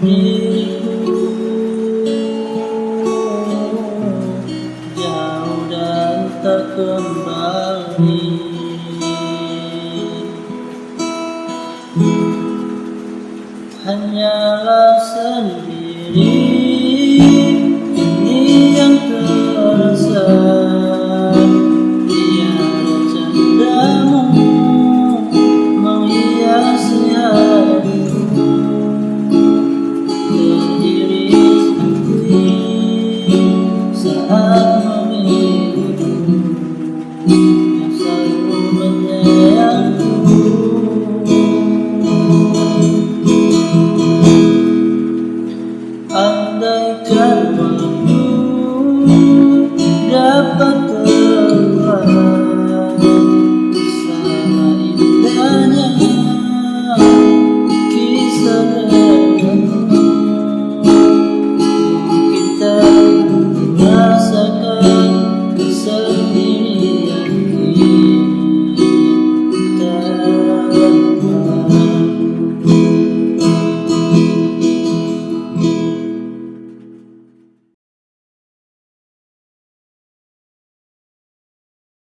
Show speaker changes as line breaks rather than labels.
Jauh dan tak kembali Hanyalah sendiri 아.